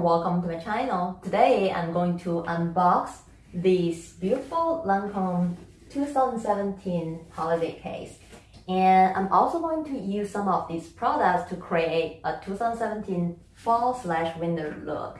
Welcome to my channel. Today I'm going to unbox this beautiful Lancome 2017 holiday case. And I'm also going to use some of these products to create a 2017 fall slash winter look.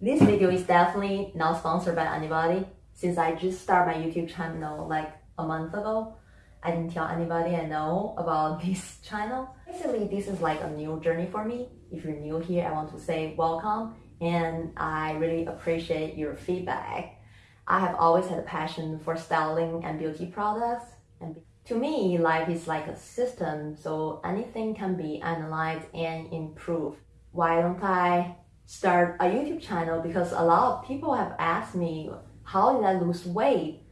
This video is definitely not sponsored by anybody since I just started my YouTube channel like a month ago. I didn't tell anybody I know about this channel. Basically, this is like a new journey for me. If you're new here, I want to say welcome and I really appreciate your feedback. I have always had a passion for styling and beauty products. And to me, life is like a system, so anything can be analyzed and improved. Why don't I start a YouTube channel? Because a lot of people have asked me, how did I lose weight?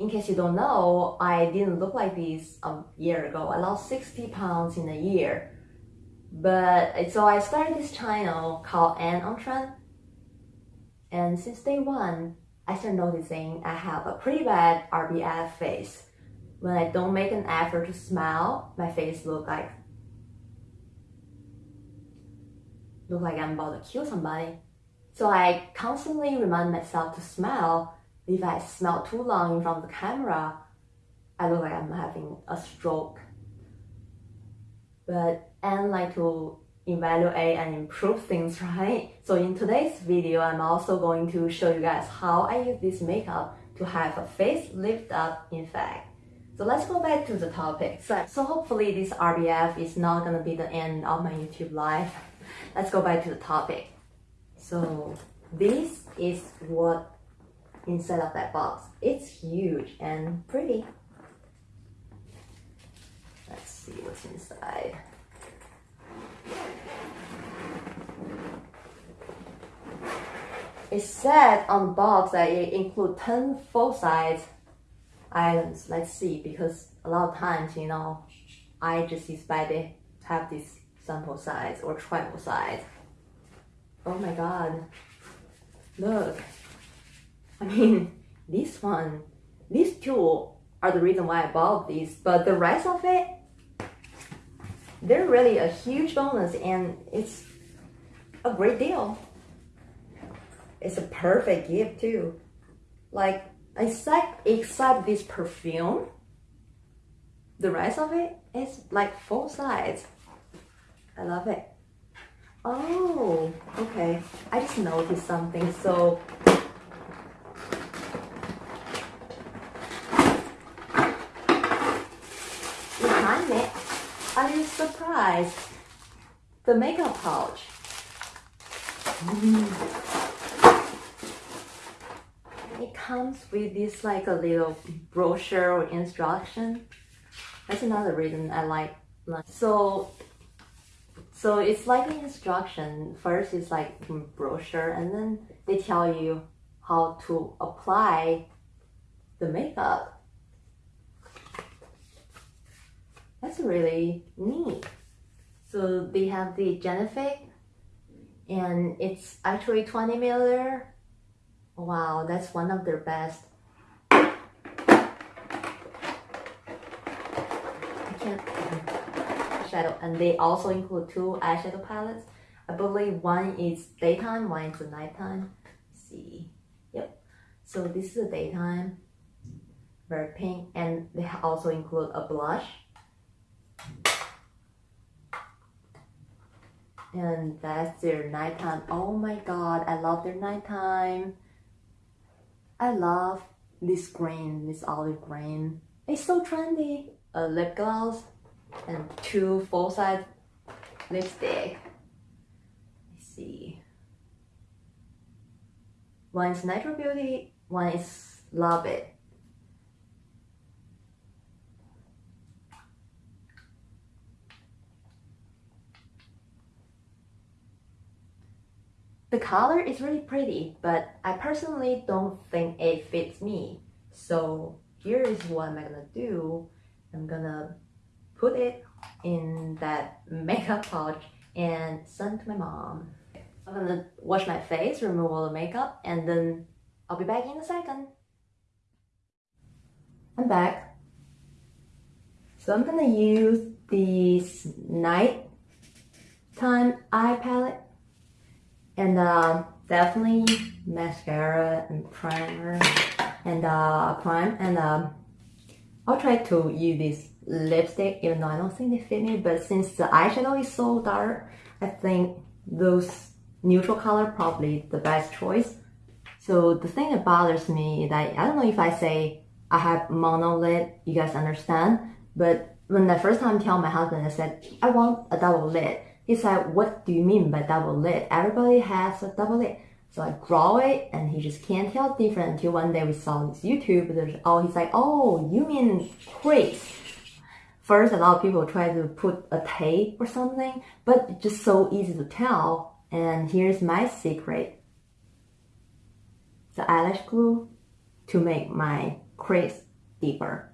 In case you don't know, I didn't look like this a year ago. I lost 60 pounds in a year. But so I started this channel called Anne on Trend. And since day one, I started noticing I have a pretty bad RBF face. When I don't make an effort to smile, my face look like look like I'm about to kill somebody. So I constantly remind myself to smile if I smile too long in front of the camera, I look like I'm having a stroke. But I like to evaluate and improve things, right? So in today's video, I'm also going to show you guys how I use this makeup to have a face lift up in fact. So let's go back to the topic. So, so hopefully this RBF is not gonna be the end of my YouTube life. Let's go back to the topic. So this is what inside of that box. It's huge and pretty. Let's see what's inside. It said on the box that it include 10 full-size items. Let's see, because a lot of times, you know, I just expect to have this sample size or travel size. Oh my god. Look. I mean, this one, these two are the reason why I bought these, but the rest of it, they're really a huge bonus and it's a great deal. It's a perfect gift too. Like, except, except this perfume, the rest of it is like full size. I love it. Oh, okay. I just noticed something. So Surprised? The makeup pouch. It comes with this like a little brochure or instruction. That's another reason I like so so it's like an instruction. First it's like brochure and then they tell you how to apply the makeup. That's really neat. So they have the Genifique and it's actually 20 milliliter. Wow, that's one of their best. I can't shadow and they also include two eyeshadow palettes. I believe one is daytime, one is nighttime. Let's see. Yep. So this is the daytime. Very pink and they also include a blush and that's their nighttime. Oh my god i love their nighttime. I love this green this olive green. It's so trendy. A lip gloss and two full-size lipstick. Let's see. One is natural beauty one is love it The color is really pretty, but I personally don't think it fits me. So here is what I'm gonna do. I'm gonna put it in that makeup pouch and send to my mom. I'm gonna wash my face, remove all the makeup, and then I'll be back in a second. I'm back. So I'm gonna use this night time eye palette. And uh, definitely mascara and primer and uh, prime. And um, I'll try to use this lipstick even though I don't think they fit me. But since the eyeshadow is so dark, I think those neutral color probably the best choice. So the thing that bothers me is that I don't know if I say I have mono lid, you guys understand. But when the first time I tell my husband, I said, I want a double lid. He like, what do you mean by double lid? Everybody has a double lid. So I draw it and he just can't tell different until one day we saw this YouTube. There's, oh, he's like, oh, you mean crease. First, a lot of people try to put a tape or something, but it's just so easy to tell. And here's my secret. The eyelash glue to make my crease deeper.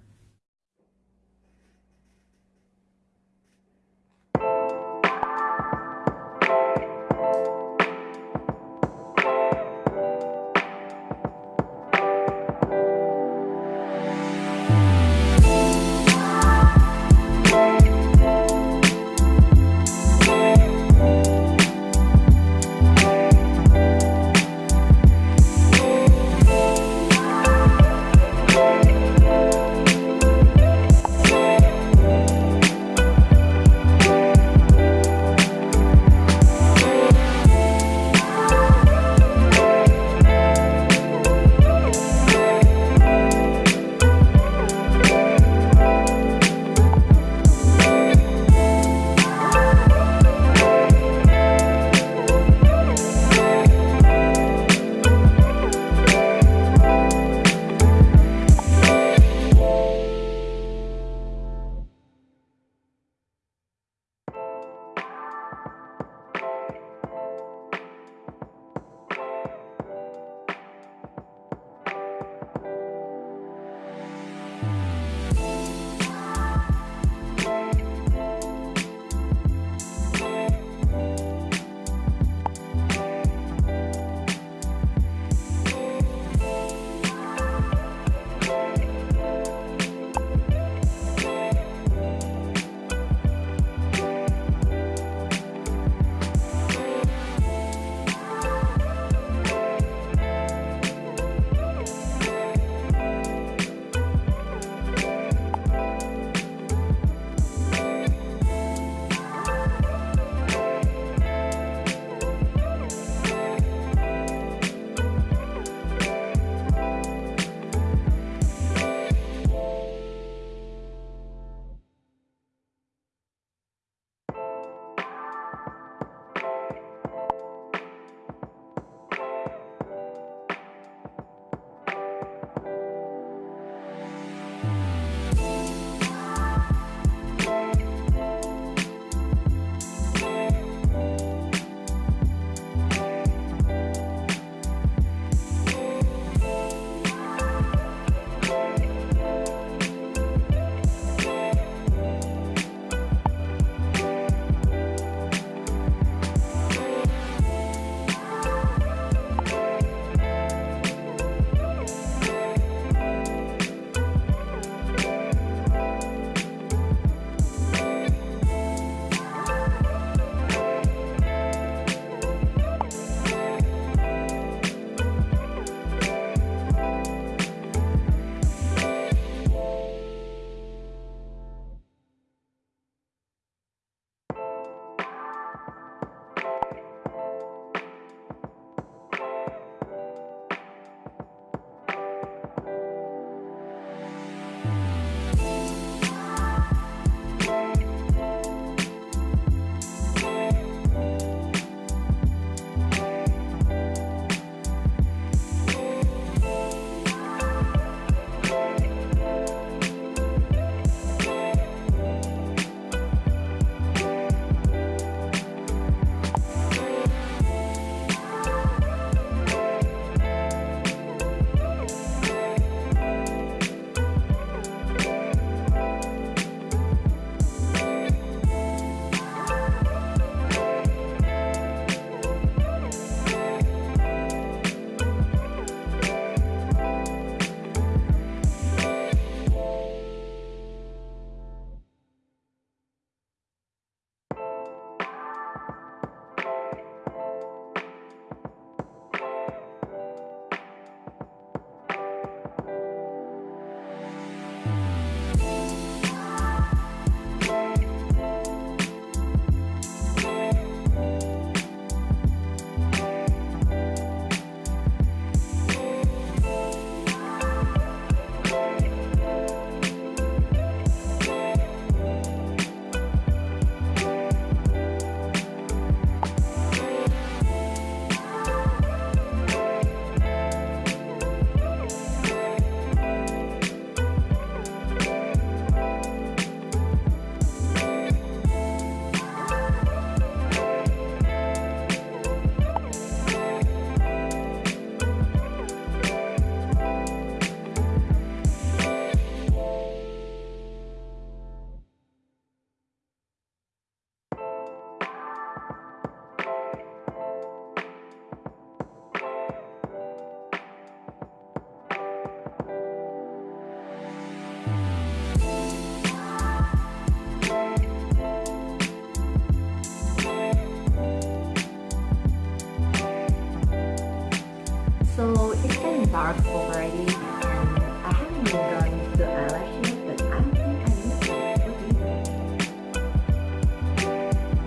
So it's getting dark already. And I haven't even gone to the eyelash yet but I think I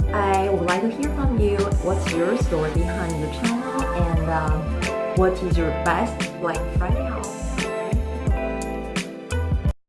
need I would like to hear from you. What's your story behind your channel? And um, what is your best Black Friday haul.